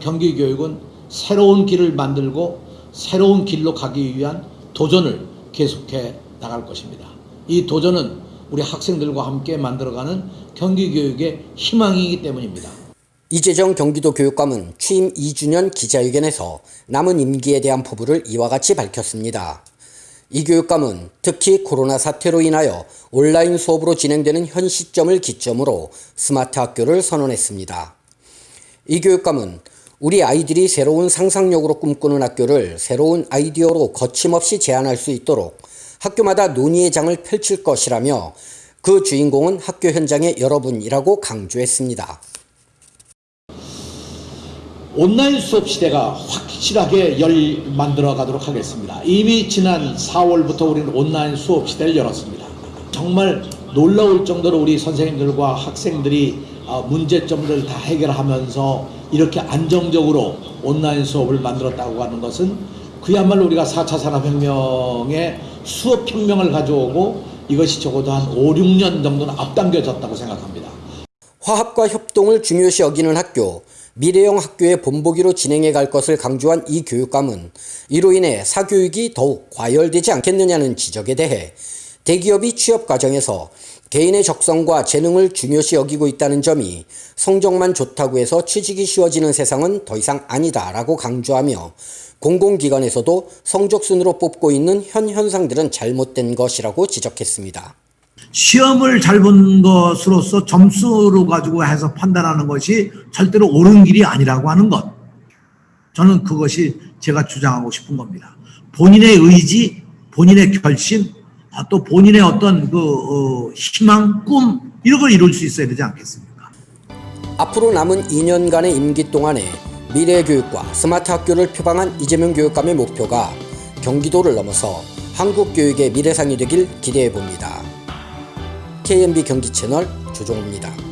경기교육은 새로운 길을 만들고 새로운 길로 가기 위한 도전을 계속해 나갈 것입니다. 이 도전은 우리 학생들과 함께 만들어가는 경기교육의 희망이기 때문입니다. 이재정 경기도 교육감은 취임 2주년 기자회견에서 남은 임기에 대한 포부를 이와 같이 밝혔습니다. 이 교육감은 특히 코로나 사태로 인하여 온라인 수업으로 진행되는 현 시점을 기점으로 스마트 학교를 선언했습니다. 이 교육감은 우리 아이들이 새로운 상상력으로 꿈꾸는 학교를 새로운 아이디어로 거침없이 제안할 수 있도록 학교마다 논의의 장을 펼칠 것이라며 그 주인공은 학교 현장의 여러분이라고 강조했습니다. 온라인 수업 시대가 확실하게 열 만들어 가도록 하겠습니다. 이미 지난 4월부터 우리는 온라인 수업 시대를 열었습니다. 정말 놀라울 정도로 우리 선생님들과 학생들이 아, 문제점들을 다 해결하면서 이렇게 안정적으로 온라인 수업을 만들었다고 하는 것은 그야말로 우리가 4차 산업혁명의 수업혁명을 가져오고 이것이 적어도 한 5, 6년 정도는 앞당겨졌다고 생각합니다. 화합과 협동을 중요시 여기는 학교, 미래형 학교의 본보기로 진행해 갈 것을 강조한 이 교육감은 이로 인해 사교육이 더욱 과열되지 않겠느냐는 지적에 대해 대기업이 취업 과정에서 개인의 적성과 재능을 중요시 여기고 있다는 점이 성적만 좋다고 해서 취직이 쉬워지는 세상은 더 이상 아니다 라고 강조하며 공공기관에서도 성적 순으로 뽑고 있는 현 현상들은 잘못된 것이라고 지적했습니다. 시험을 잘 본 것으로서 점수로 가지고 해서 판단하는 것이 절대로 옳은 길이 아니라고 하는 것. 저는 그것이 제가 주장하고 싶은 겁니다. 본인의 의지, 본인의 결심, 아, 또 본인의 어떤 그 어, 희망, 꿈 이런 걸 이룰 수 있어야 되지 않겠습니까? 앞으로 남은 2년간의 임기 동안에 미래교육과 스마트 학교를 표방한 이재명 교육감의 목표가 경기도를 넘어서 한국 교육의 미래상이 되길 기대해 봅니다. KMB 경기 채널 조종호입니다.